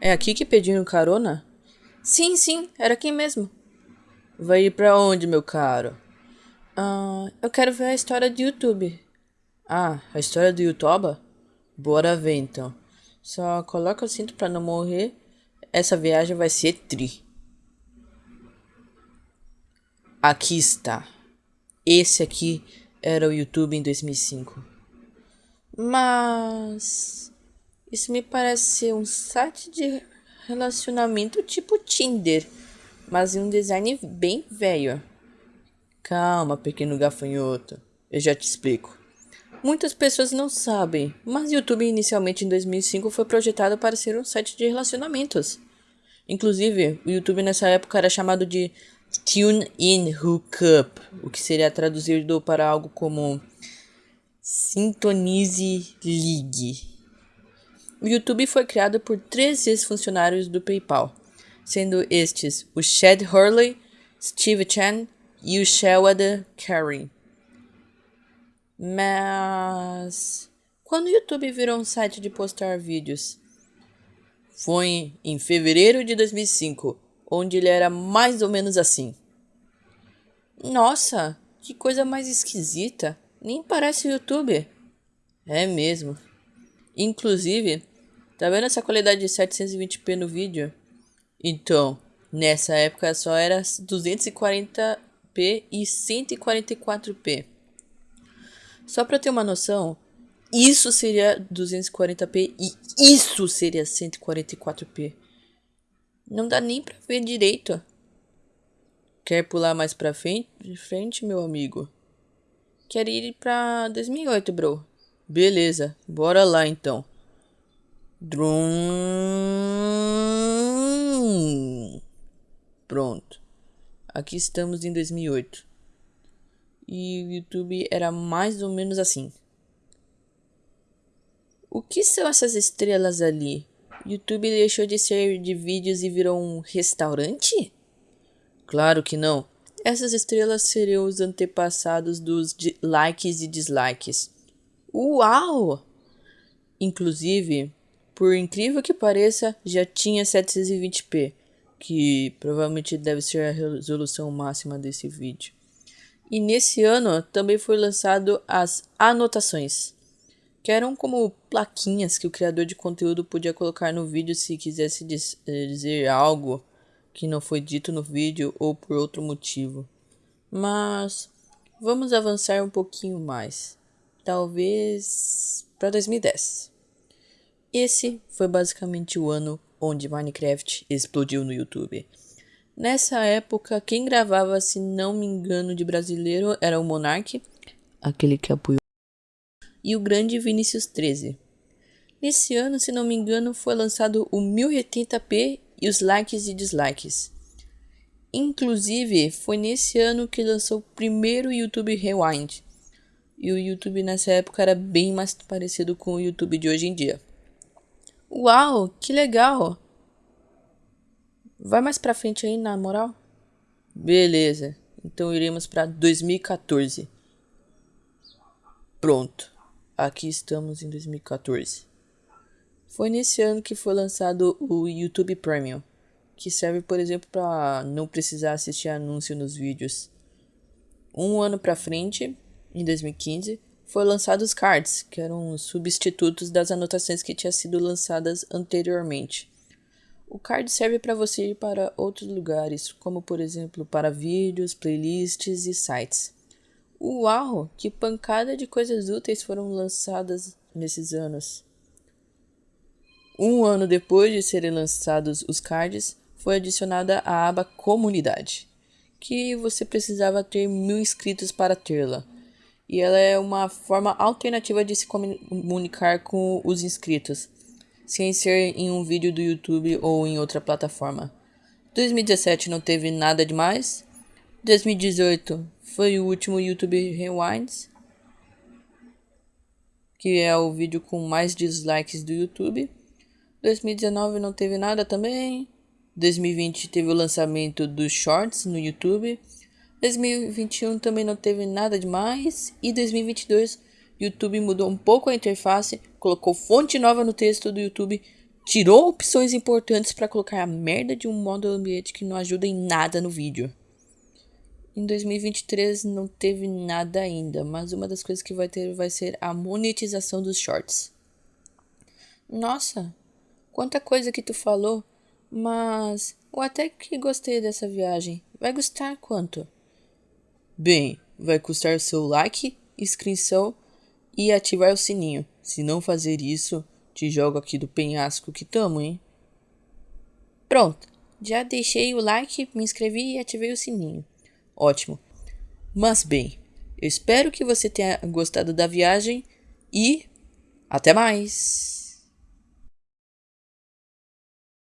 É aqui que pediram carona? Sim, sim, era aqui mesmo. Vai ir pra onde, meu caro? Ah, eu quero ver a história do YouTube. Ah, a história do YouTube? Bora ver então. Só coloca o cinto pra não morrer. Essa viagem vai ser tri. Aqui está. Esse aqui era o YouTube em 2005. Mas isso me parece ser um site de relacionamento tipo Tinder, mas em um design bem velho. Calma, pequeno gafanhoto. Eu já te explico. Muitas pessoas não sabem, mas YouTube inicialmente em 2005 foi projetado para ser um site de relacionamentos. Inclusive, o YouTube nessa época era chamado de Tune In Hookup, o que seria traduzido para algo como Sintonize Ligue. O YouTube foi criado por três ex-funcionários do PayPal, sendo estes o Chad Hurley, Steve Chen e o Shawada Carey. Mas quando o YouTube virou um site de postar vídeos? Foi em fevereiro de 2005, onde ele era mais ou menos assim. Nossa, que coisa mais esquisita. Nem parece o YouTube. É mesmo. Inclusive, tá vendo essa qualidade de 720p no vídeo? Então, nessa época só era 240p e 144p. Só para ter uma noção, isso seria 240p e isso seria 144p. Não dá nem para ver direito. Quer pular mais para frente, frente, meu amigo? Quero ir para 2008, bro. Beleza, bora lá então. Drum. Pronto. Aqui estamos em 2008. E o YouTube era mais ou menos assim. O que são essas estrelas ali? YouTube deixou de ser de vídeos e virou um restaurante? Claro que não. Essas estrelas seriam os antepassados dos likes e dislikes. Uau! Inclusive, por incrível que pareça, já tinha 720p, que provavelmente deve ser a resolução máxima desse vídeo. E nesse ano também foi lançado as anotações, que eram como plaquinhas que o criador de conteúdo podia colocar no vídeo se quisesse dizer algo que não foi dito no vídeo ou por outro motivo. Mas vamos avançar um pouquinho mais talvez para 2010. Esse foi basicamente o ano onde Minecraft explodiu no YouTube. Nessa época, quem gravava, se não me engano, de brasileiro era o Monark, aquele que apoiou, e o grande Vinicius 13. Nesse ano, se não me engano, foi lançado o 1080p e os likes e dislikes. Inclusive, foi nesse ano que lançou o primeiro YouTube Rewind, e o YouTube nessa época era bem mais parecido com o YouTube de hoje em dia. Uau, que legal! Vai mais pra frente aí, na moral? Beleza, então iremos para 2014. Pronto, aqui estamos em 2014. Foi nesse ano que foi lançado o YouTube Premium, que serve, por exemplo, para não precisar assistir anúncio nos vídeos. Um ano para frente, em 2015, foi lançado os cards, que eram substitutos das anotações que tinham sido lançadas anteriormente. O card serve para você ir para outros lugares, como por exemplo para vídeos, playlists e sites. Uau, que pancada de coisas úteis foram lançadas nesses anos. Um ano depois de serem lançados os cards, foi adicionada a aba Comunidade, que você precisava ter mil inscritos para tê-la e ela é uma forma alternativa de se comunicar com os inscritos, sem ser em um vídeo do YouTube ou em outra plataforma. 2017 não teve nada demais. 2018 foi o último YouTube Rewinds, que é o vídeo com mais dislikes do YouTube. 2019 não teve nada também. 2020 teve o lançamento dos Shorts no YouTube. 2021 também não teve nada demais e 2022 YouTube mudou um pouco a interface, colocou fonte nova no texto do YouTube, tirou opções importantes para colocar a merda de um modo ambiente que não ajuda em nada no vídeo. Em 2023 não teve nada ainda, mas uma das coisas que vai ter vai ser a monetização dos shorts. Nossa, quanta coisa que tu falou, mas eu até que gostei dessa viagem. Vai custar quanto? Bem, vai custar seu like, inscrição e ativar o sininho. Se não fazer isso, te jogo aqui do penhasco que tamo, hein? Pronto, já deixei o like, me inscrevi e ativei o sininho. Ótimo. Mas bem, eu espero que você tenha gostado da viagem e até mais!